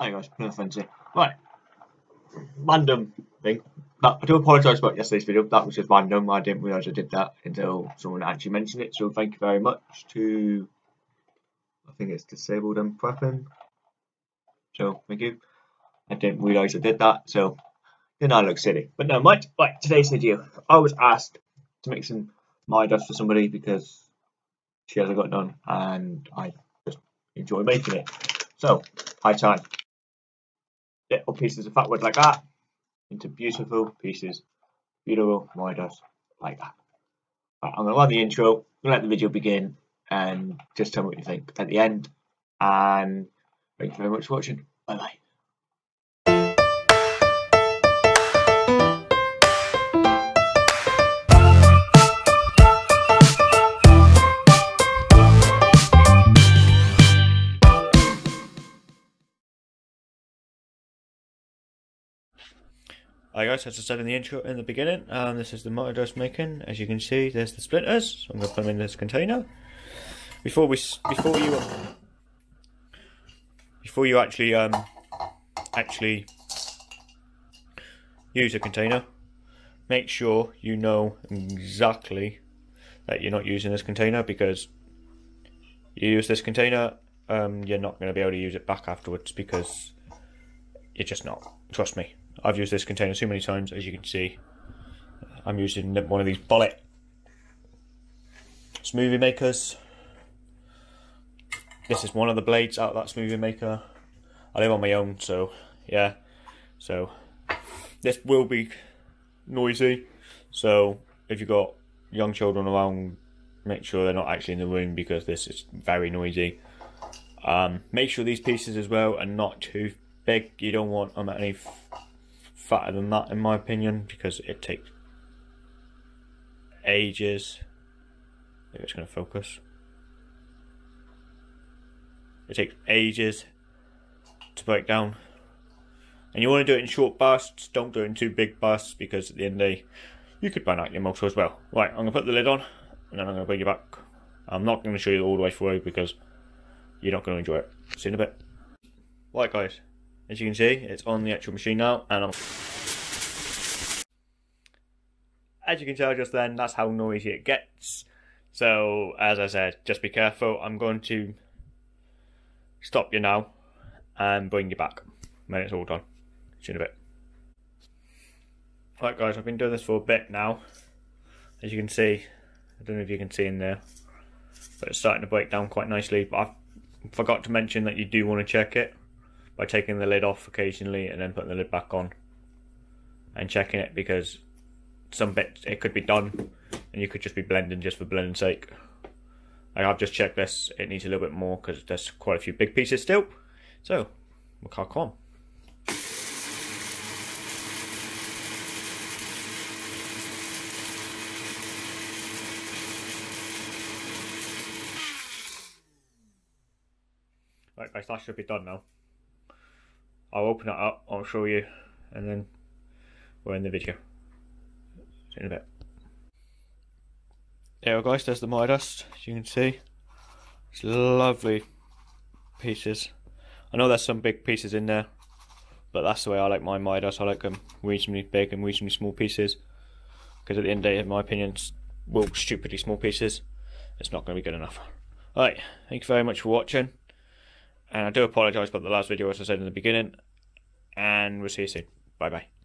Oh Hi guys, no fancy. Right. Random thing. But I do apologise about yesterday's video. That was just random. I didn't realise I did that until someone actually mentioned it. So thank you very much to I think it's disabled and prepping. So thank you. I didn't realise I did that, so then I look silly. But no mind. Right, today's video. I was asked to make some my dust for somebody because she hasn't got done and I just enjoy making it. So high time little pieces of fat wood like that into beautiful pieces, beautiful models like that. Right, I'm going to run the intro, let the video begin, and just tell me what you think at the end. And thank you very much for watching. Bye bye. Hi guys, as I said in the intro in the beginning, um, this is the motor dust making. As you can see, there's the splinters. So I'm going to put them in this container. Before we, before you, before you actually, um, actually use a container, make sure you know exactly that you're not using this container because you use this container, um, you're not going to be able to use it back afterwards because you're just not. Trust me. I've used this container too many times, as you can see. I'm using one of these bullet smoothie makers. This is one of the blades out of that smoothie maker. I live on my own, so yeah. So this will be noisy. So if you've got young children around, make sure they're not actually in the room because this is very noisy. Um, make sure these pieces as well are not too big. You don't want them at any fatter than that in my opinion because it takes ages. If it's going to focus. It takes ages to break down. And you want to do it in short bursts don't do it in too big bursts because at the end of the day you could burn out your motor as well. Right I'm going to put the lid on and then I'm going to bring you back. I'm not going to show you all the way through because you're not going to enjoy it. See you in a bit. Right guys as you can see, it's on the actual machine now, and I'm... As you can tell just then, that's how noisy it gets. So, as I said, just be careful. I'm going to stop you now and bring you back when it's all done. See you in a bit. Right guys, I've been doing this for a bit now. As you can see, I don't know if you can see in there, but it's starting to break down quite nicely. But I forgot to mention that you do want to check it by taking the lid off occasionally and then putting the lid back on and checking it because some bits it could be done and you could just be blending just for blending sake. I've just checked this, it needs a little bit more because there's quite a few big pieces still. So, we'll crack on. Right guys, that should be done now. I'll open it up, I'll show you, and then we're in the video. In a bit. There guys, there's the Midas, as you can see. It's lovely pieces. I know there's some big pieces in there, but that's the way I like my Midas. I like them reasonably big and reasonably small pieces. Because at the end of the day, in my opinion, well, stupidly small pieces, it's not going to be good enough. Alright, thank you very much for watching. And I do apologise about the last video, as I said in the beginning. And we'll see you soon. Bye bye.